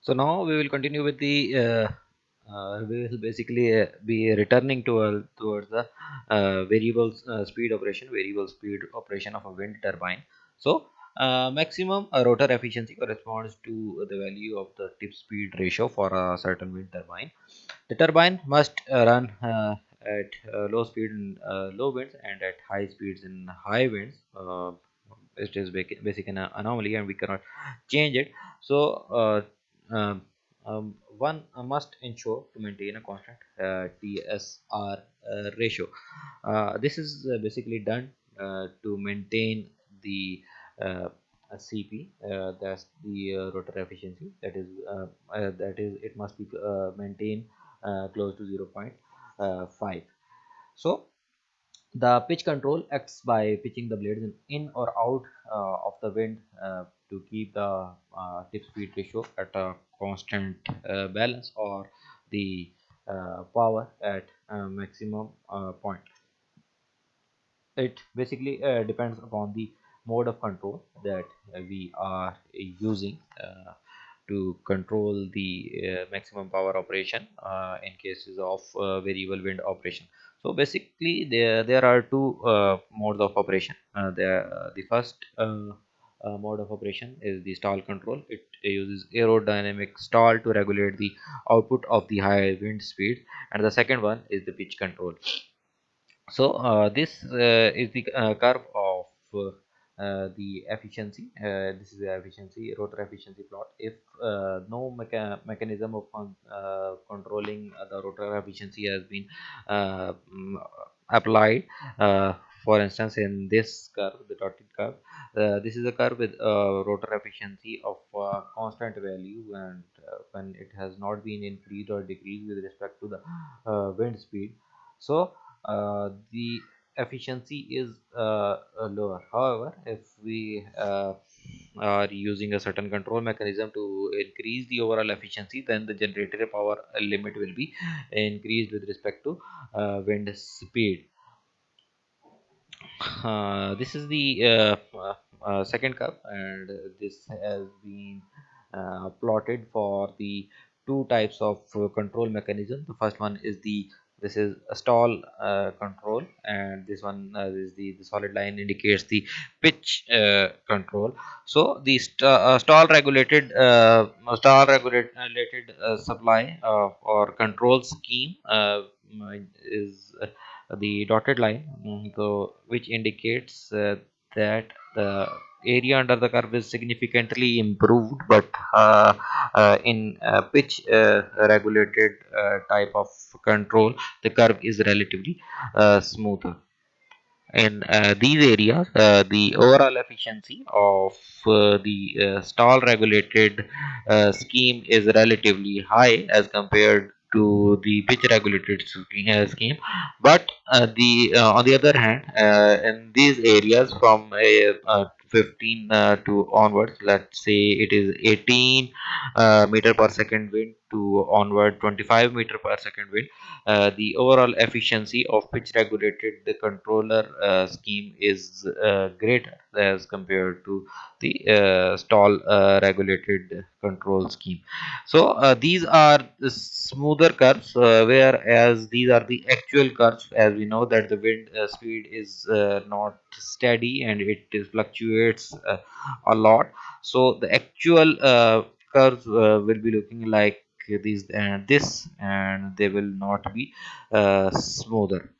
so now we will continue with the uh, uh, we will basically uh, be returning to uh, towards the uh, variable uh, speed operation variable speed operation of a wind turbine. So uh, maximum uh, rotor efficiency corresponds to the value of the tip speed ratio for a certain wind turbine. The turbine must uh, run uh, at uh, low speed in uh, low winds and at high speeds in high winds. Uh, it is basic, basic an anomaly and we cannot change it. So uh, um, um, one must ensure to maintain a constant uh, TSR uh, ratio. Uh, this is uh, basically done uh, to maintain the uh, CP, uh, that's the uh, rotor efficiency. That is, uh, uh, that is, it must be uh, maintained uh, close to 0.5. So the pitch control acts by pitching the blades in, or out uh, of the wind uh, to keep the uh, tip speed ratio at a constant uh, balance or the uh, power at maximum uh, point. It basically depends upon the mode of control that we are using to control the maximum power operation in cases of variable wind operation so basically there there are two uh, modes of operation. Uh, there uh, the first uh, uh, mode of operation is the stall control. It uses aerodynamic stall to regulate the output of the high wind speed. And the second one is the pitch control. So uh, this is the curve of the efficiency uh, this is the efficiency rotor efficiency plot. If uh, no mecha mechanism of con uh, controlling the rotor efficiency has been uh, mm, applied for instance in this curve the dotted curve this is a curve with rotor efficiency of constant value and when it has not been increased or decreased with respect to the wind speed. So the efficiency is uh, uh, lower. However if we uh, are using a certain control mechanism to increase the overall efficiency then the generator power limit will be increased with respect to uh, wind speed. Uh, this is the uh, second curve and this has been plotted for the two types of control mechanism. The first one is the this is a stall uh, control and this one uh, is the, the solid line indicates the pitch uh, control. So the st uh, stall regulated uh, stall regulated uh, supply or control scheme is the dotted line so which indicates that the area under the curve is significantly improved but uh, uh, in uh, pitch uh, regulated uh, type of control the curve is relatively uh, smoother. In these areas the overall efficiency of the stall regulated scheme is relatively high as compared to the pitch regulated scheme. But the on the other hand in these areas from a, 15 uh, to onwards. Let's say it is 18 uh, meter per second wind to onward 25 meter per second wind. Uh, the overall efficiency of pitch regulated the controller scheme is greater as compared to the stall regulated control scheme. So these are the smoother curves whereas these are the actual curves as we know that the wind speed is not steady and it fluctuates uh, a lot. So the actual uh, curves uh, will be looking like these and this and they will not be uh, smoother